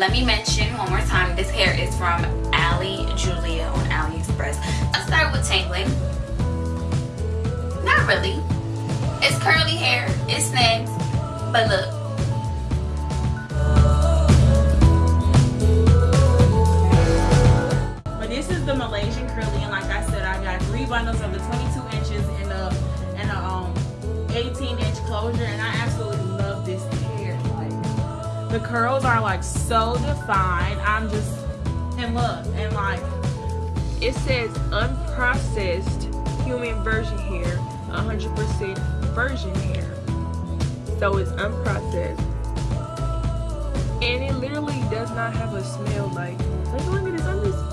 let me mention one more time this hair is from Ali Julia on AliExpress. Let's start with tangling not really. It's curly hair it snags but look. But this is the Malaysian curly and like I said I got three bundles of the 22 inches and a and a um 18 inch closure and I absolutely the curls are like so defined. I'm just and look and like it says unprocessed human virgin hair 100% virgin hair so it's unprocessed. And it literally does not have a smell like look at this I'm just